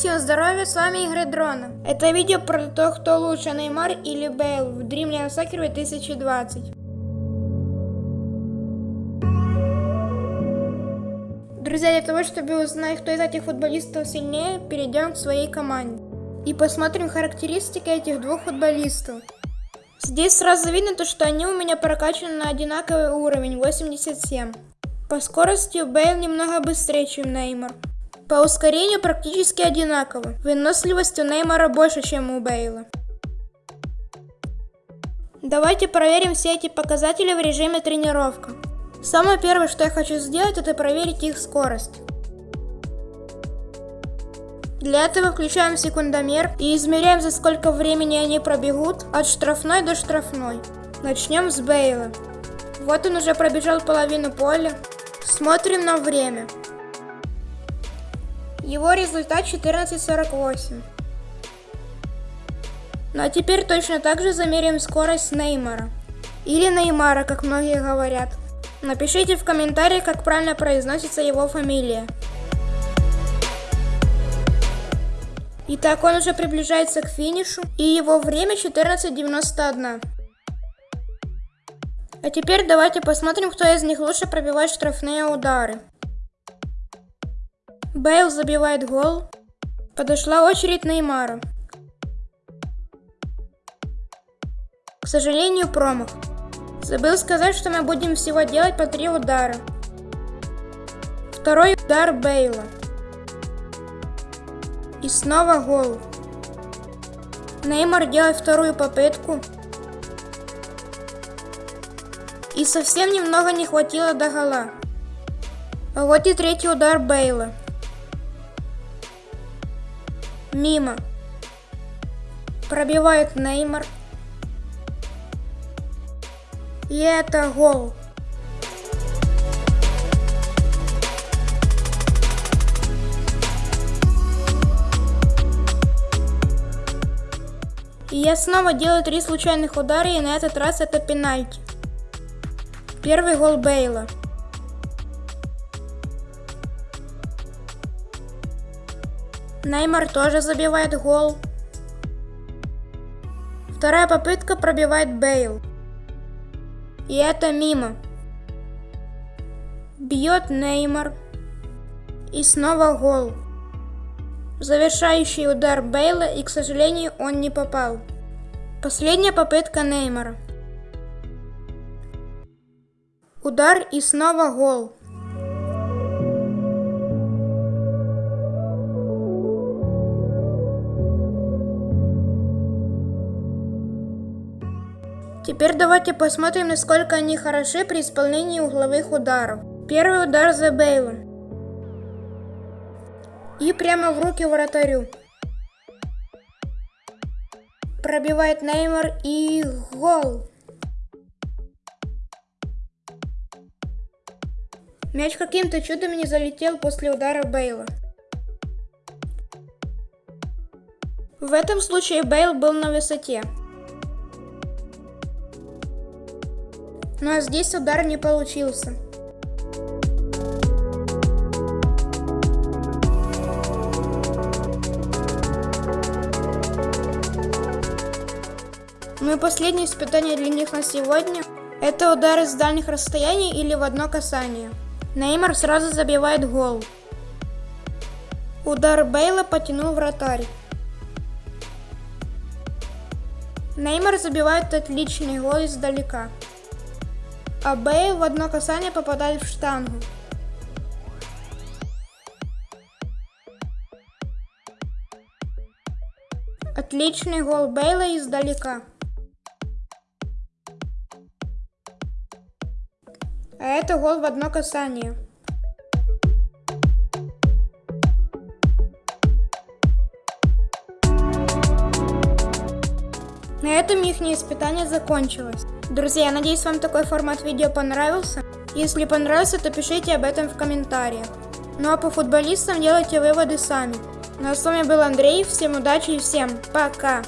Всем здоровья, с вами Игры Дрона. Это видео про то, кто лучше, Неймар или Бейл в Dreamland Soccer 2020. Друзья, для того, чтобы узнать, кто из этих футболистов сильнее, перейдем к своей команде. И посмотрим характеристики этих двух футболистов. Здесь сразу видно то, что они у меня прокачаны на одинаковый уровень, 87. По скорости Бейл немного быстрее, чем Неймар. По ускорению практически одинаково. Выносливость у Неймара больше, чем у Бейла. Давайте проверим все эти показатели в режиме тренировка. Самое первое, что я хочу сделать, это проверить их скорость. Для этого включаем секундомер и измеряем, за сколько времени они пробегут от штрафной до штрафной. Начнем с Бейла. Вот он уже пробежал половину поля. Смотрим на время. Его результат 14.48. Ну а теперь точно так же замерим скорость Неймара. Или Неймара, как многие говорят. Напишите в комментариях, как правильно произносится его фамилия. Итак, он уже приближается к финишу, и его время 14.91. А теперь давайте посмотрим, кто из них лучше пробивает штрафные удары. Бейл забивает гол. Подошла очередь Неймара. К сожалению, промах. Забыл сказать, что мы будем всего делать по три удара. Второй удар Бейла. И снова гол. Неймар делает вторую попытку. И совсем немного не хватило до гола. А вот и третий удар Бейла. Мимо. Пробивает Неймар. И это гол. И я снова делаю три случайных удара, и на этот раз это пенальти. Первый гол Бейла. Неймар тоже забивает гол. Вторая попытка пробивает Бейл. И это мимо. Бьет Неймар. И снова гол. Завершающий удар Бейла, и, к сожалению, он не попал. Последняя попытка Неймара. Удар и снова гол. Теперь давайте посмотрим, насколько они хороши при исполнении угловых ударов. Первый удар за Бейлом. И прямо в руки вратарю. Пробивает Неймар и гол. Мяч каким-то чудом не залетел после удара Бейла. В этом случае Бейл был на высоте. Но здесь удар не получился. Ну и последнее испытание для них на сегодня – это удары с дальних расстояний или в одно касание. Неймар сразу забивает гол. Удар Бейла потянул вратарь. Неймар забивает отличный гол издалека а Бейл в одно касание попадает в штангу. Отличный гол Бейла издалека. А это гол в одно касание. На этом их испытание закончилось. Друзья, я надеюсь, вам такой формат видео понравился. Если понравился, то пишите об этом в комментариях. Ну а по футболистам делайте выводы сами. Ну а с вами был Андрей, всем удачи и всем пока!